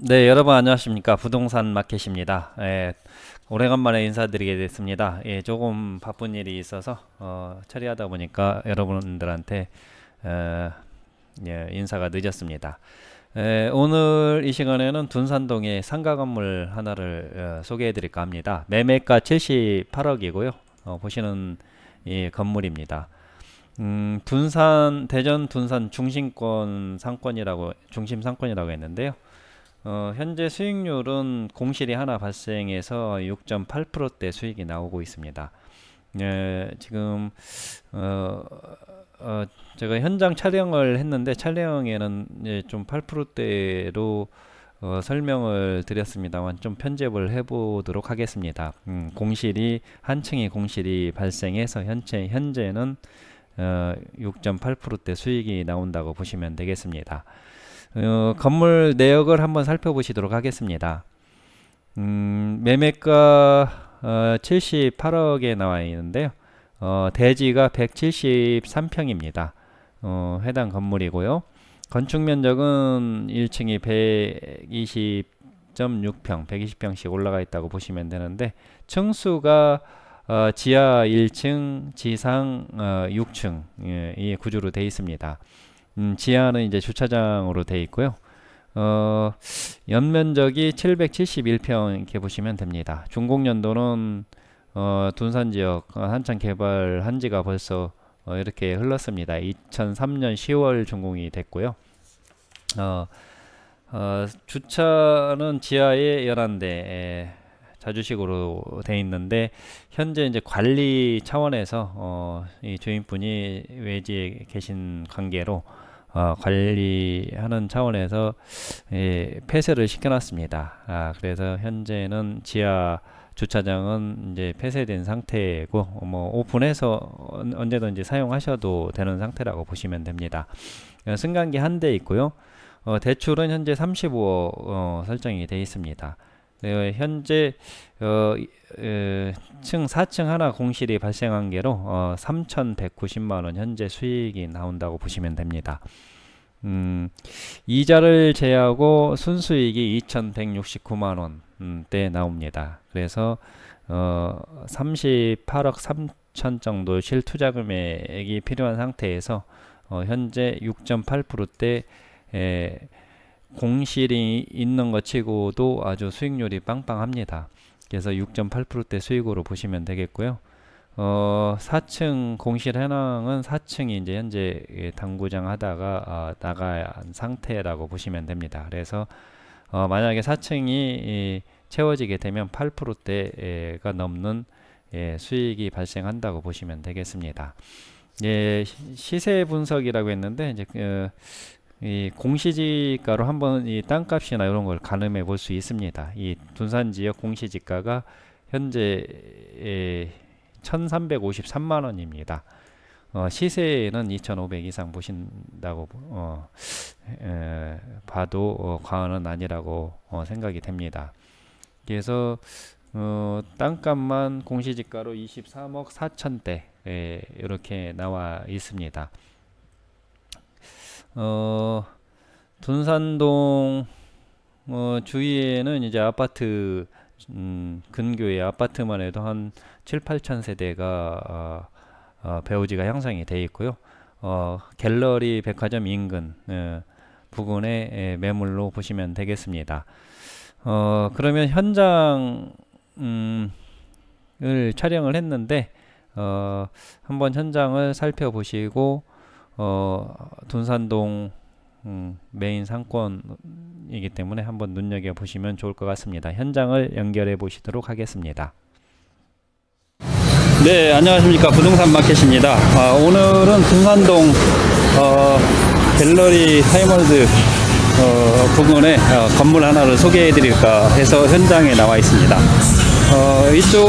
네, 여러분 안녕하십니까. 부동산 마켓입니다. 예, 오래간만에 인사드리게 됐습니다. 예, 조금 바쁜 일이 있어서 어, 처리하다 보니까 여러분들한테 어, 예, 인사가 늦었습니다. 예, 오늘 이 시간에는 둔산동의 상가 건물 하나를 어, 소개해 드릴까 합니다. 매매가 78억이고요. 어, 보시는 이 건물입니다. 음, 둔산 대전 둔산 중심권 상권이라고 중심 상권이라고 했는데요. 어, 현재 수익률은 공실이 하나 발생해서 6.8%대 수익이 나오고 있습니다. 예, 지금 어, 어, 제가 현장 촬영을 했는데 촬영에는 예, 좀 8%대로 어, 설명을 드렸습니다만 좀 편집을 해보도록 하겠습니다. 음, 공실이 한 층의 공실이 발생해서 현재 현재는 어, 6.8%대 수익이 나온다고 보시면 되겠습니다. 어, 건물 내역을 한번 살펴보시도록 하겠습니다. 음, 매매가 어, 78억에 나와 있는데요. 어, 대지가 173평입니다. 어, 해당 건물이고요. 건축 면적은 1층이 120.6평, 120평씩 올라가 있다고 보시면 되는데 층수가 어, 지하 1층, 지상 어, 6층 예, 이 구조로 되어 있습니다. 음, 지하는 이제 주차장으로 되어 있고요. 어, 연면적이 771평 이렇게 보시면 됩니다. 준공연도는 어, 둔산 지역 한창 개발한 지가 벌써 어, 이렇게 흘렀습니다. 2003년 10월 준공이 됐고요. 어, 어, 주차는 지하에 11대 자주식으로 돼 있는데 현재 이제 관리 차원에서 어, 이 주인분이 외지에 계신 관계로 어, 관리하는 차원에서 예, 폐쇄를 시켜놨습니다. 아, 그래서 현재는 지하 주차장은 이제 폐쇄된 상태고 뭐 오픈해서 언제든지 사용하셔도 되는 상태라고 보시면 됩니다. 어, 승강기 한 대 있고요. 어, 대출은 현재 35억 어, 설정이 되어 있습니다. 네, 현재 어, 에, 층 4층 하나 공실이 발생한 게로 어, 3,190만 원 현재 수익이 나온다고 보시면 됩니다. 음, 이자를 제하고 순수익이 2,169만 원대 나옵니다. 그래서 어, 38억 3천 정도 실투자 금액이 필요한 상태에서 어, 현재 6.8%대 에, 공실이 있는 것 치고도 아주 수익률이 빵빵합니다. 그래서 6.8%대 수익으로 보시면 되겠고요. 어, 4층 공실 현황은 4층이 이제 현재 당구장 하다가 어, 나간 상태라고 보시면 됩니다. 그래서 어, 만약에 4층이 채워지게 되면 8%대가 넘는 예, 수익이 발생한다고 보시면 되겠습니다. 예, 시세 분석이라고 했는데 이제 그, 이 공시지가로 한번 이 땅값이나 이런 걸 가늠해 볼 수 있습니다. 이 둔산 지역 공시지가가 현재 1353만 원입니다. 어, 시세는 2500 이상 보신다고 어, 에, 봐도 어, 과언은 아니라고 어, 생각이 됩니다. 그래서 어, 땅값만 공시지가로 23억 4천대 이렇게 나와 있습니다. 어, 둔산동 어, 주위에는 이제 아파트 음, 근교의 아파트만 해도 한 7, 8천 세대가 어, 어, 배우지가 형성이 되어 있고요. 어, 갤러리 백화점 인근 예, 부근의 예, 매물로 보시면 되겠습니다. 어, 그러면 현장 음, 을 촬영을 했는데 어, 한번 현장을 살펴보시고 어, 둔산동 음, 메인 상권이기 때문에 한번 눈여겨 보시면 좋을 것 같습니다. 현장을 연결해 보시도록 하겠습니다. 네, 안녕하십니까. 부동산 마켓입니다. 아, 오늘은 둔산동 어, 갤러리아 타임월드 어, 부근에 어, 건물 하나를 소개해 드릴까 해서 현장에 나와 있습니다. 어, 이쪽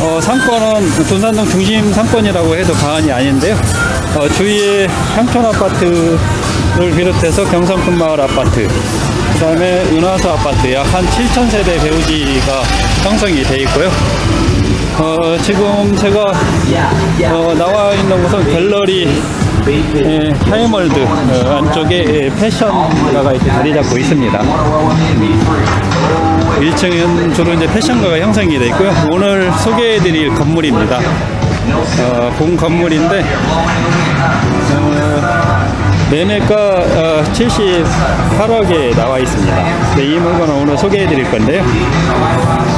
어, 상권은 둔산동 중심 상권이라고 해도 과언이 아닌데요. 어, 주위에 향촌 아파트 를 비롯해서 경성큰 마을 아파트, 그 다음에 은하수 아파트 약 한 7천 세대 배후지가 형성이 되어 있고요. 어, 지금 제가 어, 나와 있는 곳은 갤러리아 예, 타임월드 어, 안쪽에 예, 패션가가 이렇게 자리 잡고 있습니다. 1층은 주로 이제 패션가가 형성이 되어 있고요. 오늘 소개해 드릴 건물입니다. 어, 본 건물인데 어, 매매가 어, 78억에 나와 있습니다. 네, 이 물건을 오늘 소개해 드릴 건데요.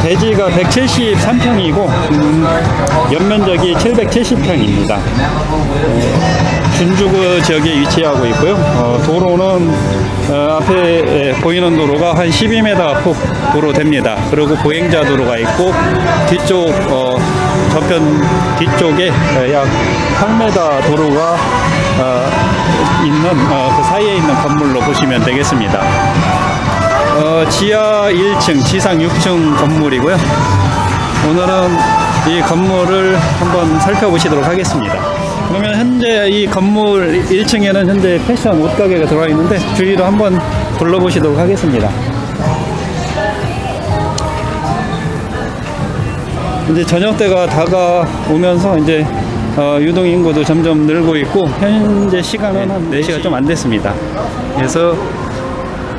대지가 173평이고 음, 연면적이 770평입니다. 준주구 지역에 위치하고 있고요. 어, 도로는 어, 앞에 예, 보이는 도로가 한 12m 폭 도로 됩니다. 그리고 보행자 도로가 있고 뒤쪽 어, 저편 뒤쪽에 어, 약 8m 도로가 어, 있는 어, 그 사이에 있는 건물로 보시면 되겠습니다. 어, 지하 1층, 지상 6층 건물이고요. 오늘은 이 건물을 한번 살펴보시도록 하겠습니다. 그러면 현재 이 건물 1층에는 현재 패션 옷가게가 들어와 있는데 주위로 한번 둘러보시도록 하겠습니다. 이제 저녁 때가 다가오면서 이제 어, 유동 인구도 점점 늘고 있고 현재 시간은 한 4시가 좀 안 됐습니다. 그래서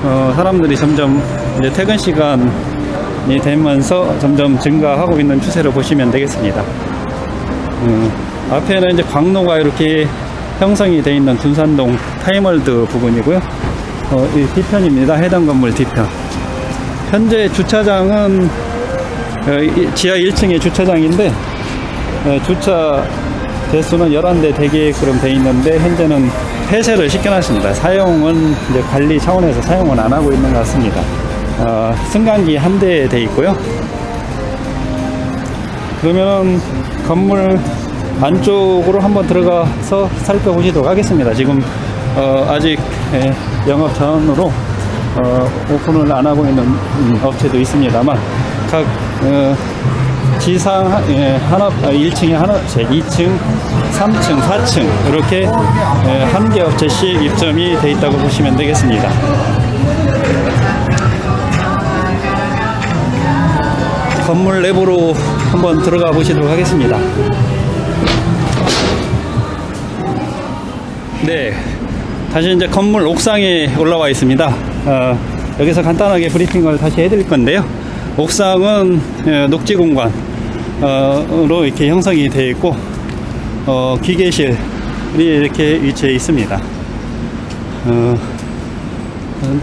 어, 사람들이 점점 이제 퇴근 시간이 되면서 점점 증가하고 있는 추세를 보시면 되겠습니다. 음, 앞에는 이제 광로가 이렇게 형성이 되어 있는 둔산동 타이멀드 부근이고요. 어, 이 뒤편입니다. 해당 건물 뒤편. 현재 주차장은 어, 이- 지하 1층의 주차장인데 어, 주차 대수는 11대 대기획으로 되어 있는데 현재는 폐쇄를 시켜놨습니다. 사용은 이제 관리 차원에서 사용은 안 하고 있는 것 같습니다. 어, 승강기 한 대 돼 있고요. 그러면 건물 안쪽으로 한번 들어가서 살펴보시도록 하겠습니다. 지금 어, 아직 예, 영업 전으로 어, 오픈을 안 하고 있는 음, 업체도 있습니다만 각 어, 지상 예, 하나 1층에 하나 업체, 2층, 3층, 4층 이렇게 예, 한개 업체씩 입점이 돼 있다고 보시면 되겠습니다. 건물 내부로 한번 들어가 보시도록 하겠습니다. 네, 다시 이제 건물 옥상에 올라와 있습니다. 어, 여기서 간단하게 브리핑을 다시 해드릴 건데요. 옥상은 예, 녹지 공간으 로 이렇게 형성이 되어 있고 어, 기계실이 이렇게 위치해 있습니다. 어, 음,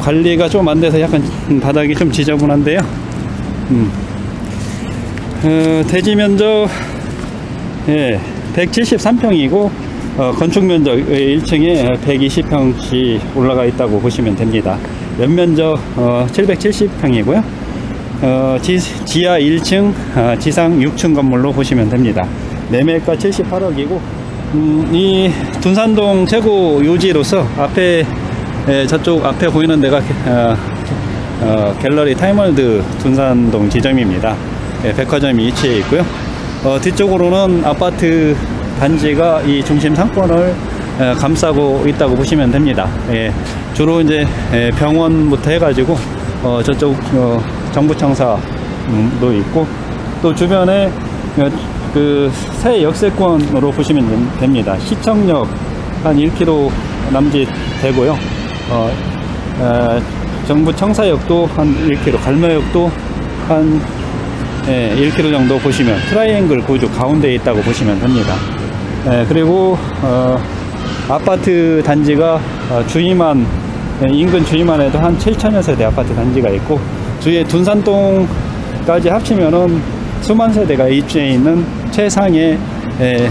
관리가 좀 안 돼서 약간 바닥이 좀 지저분한데요. 음. 어, 대지 면적 예, 173평이고 어, 건축 면적 1층에 120평씩 올라가 있다고 보시면 됩니다. 연면적 어, 770평이고요. 어, 지, 지하 1층, 아, 지상 6층 건물로 보시면 됩니다. 매매가 78억이고 음, 이 둔산동 최고 요지로서 앞에 예, 저쪽 앞에 보이는 데가 어, 어, 갤러리아 타임월드 둔산동 지점입니다. 예, 백화점이 위치해 있고요. 어, 뒤쪽으로는 아파트 단지가 이 중심 상권을 에, 감싸고 있다고 보시면 됩니다. 예, 주로 이제 에, 병원부터 해가지고 어, 저쪽 어, 정부청사도 있고 또 주변에 어, 그새 역세권으로 보시면 됩니다. 시청역 한 1km 남짓 되고요. 어, 에, 정부 청사역도 한 1km, 갈매역도 한 예, 1km 정도 보시면 트라이앵글 구조 가운데에 있다고 보시면 됩니다. 예, 그리고 어, 아파트 단지가 어, 주위만 예, 인근 주위만 해도 한 7천여 세대 아파트 단지가 있고 주위에 둔산동까지 합치면은 수만 세대가 입주해 있는 최상의 예,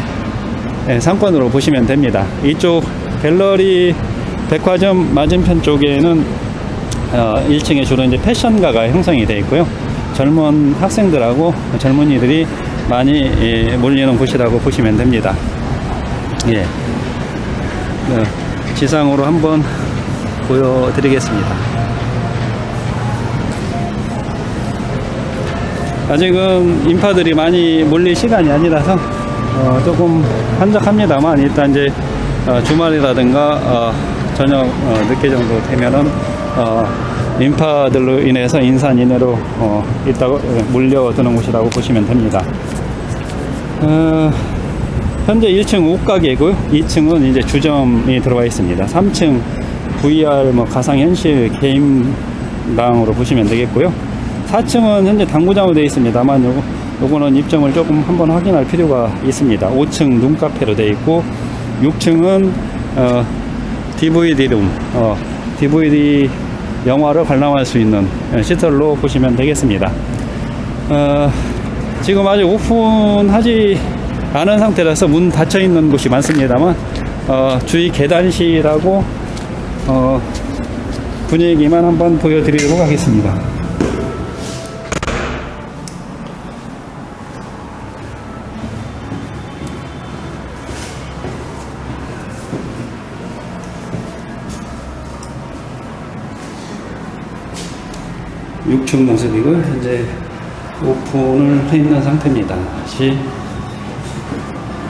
예, 상권으로 보시면 됩니다. 이쪽 갤러리아 백화점 맞은편 쪽에는 어, 1층에 주로 이제 패션가가 형성이 되어 있고요. 젊은 학생들하고 젊은이들이 많이 예, 몰리는 곳이라고 보시면 됩니다. 예. 네, 지상으로 한번 보여드리겠습니다. 아직은 인파들이 많이 몰릴 시간이 아니라서 어, 조금 한적합니다만 일단 이제 어, 주말이라든가 어, 저녁 어, 늦게 정도 되면은 어, 인파들로 인해서 인산 인해로 어, 있다고 예, 몰려드는 곳이라고 보시면 됩니다. 어, 현재 1층 옷가게고요. 2층은 이제 주점이 들어가 있습니다. 3층 VR 뭐 가상현실 게임방으로 보시면 되겠고요. 4층은 현재 당구장으로 되어 있습니다만 요거, 요거는 입점을 조금 한번 확인할 필요가 있습니다. 5층 눈카페로 되어 있고 6층은 어, DVD룸, 어, DVD 영화를 관람할 수 있는 어, 시설로 보시면 되겠습니다. 어, 지금 아직 오픈하지 않은 상태라서 문 닫혀 있는 곳이 많습니다만 어, 주위 계단실하고 어, 분위기만 한번 보여드리도록 하겠습니다. 육층 모습이고 현재 오픈을 해 있는 상태입니다. 다시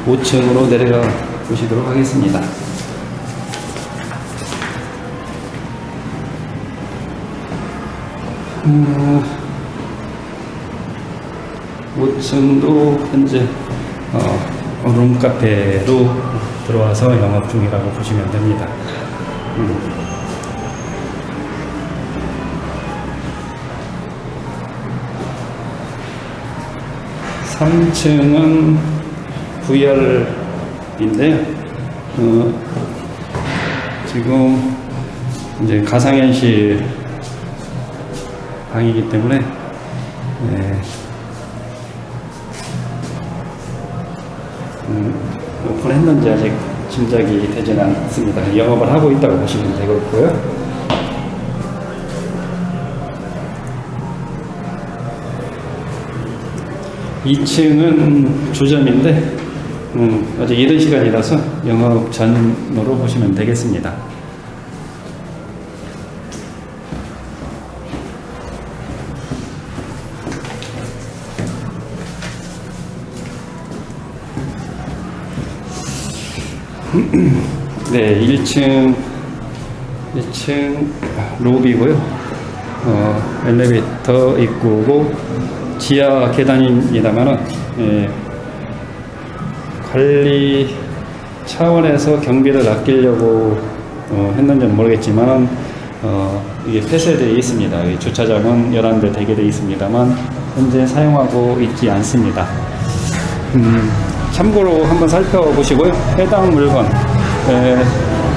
5층으로 내려가 보시도록 하겠습니다. 음, 5층도 현재 어, 룸카페로 들어와서 영업 중이라고 보시면 됩니다. 음. 3층은 VR인데요. 어, 지금 이제 가상현실 방이기 때문에 네. 음, 오픈했는지 아직 짐작이 되지는 않습니다. 영업을 하고 있다고 보시면 되겠고요. 2층은 주점인데 음, 아직 이른 시간이라서 영업 전으로 보시면 되겠습니다. 네, 1층 1층 로비고요. 어, 엘리베이터 입구고 지하 계단입니다만은 예, 관리 차원에서 경비를 아끼려고 어, 했는지는 모르겠지만 어, 이게 폐쇄되어 있습니다. 이 주차장은 11대 대기되어 있습니다만 현재 사용하고 있지 않습니다. 음, 참고로 한번 살펴보시고요. 해당 물건 에,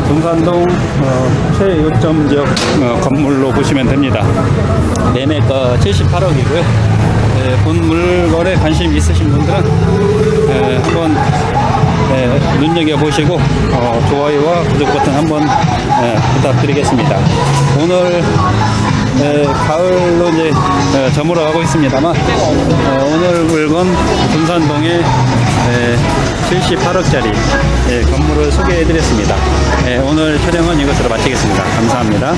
동산동 어, 최요점 지역 어, 건물로 보시면 됩니다. 매매가 78억이고요. 본 물건에 관심 있으신 분들은 에, 한번 에, 눈여겨보시고 어, 좋아요와 구독 버튼 한번 에, 부탁드리겠습니다. 오늘 에, 가을로 이제 에, 저물어 가고 있습니다만 어, 오늘 물건 금산동에 78억짜리 건물을 소개해 드렸습니다. 오늘 촬영은 이것으로 마치겠습니다. 감사합니다.